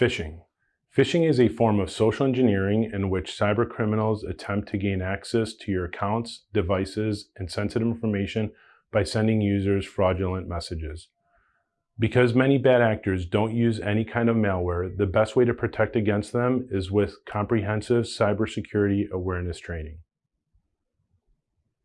Phishing. Phishing is a form of social engineering in which cybercriminals attempt to gain access to your accounts, devices, and sensitive information by sending users fraudulent messages. Because many bad actors don't use any kind of malware, the best way to protect against them is with comprehensive cybersecurity awareness training.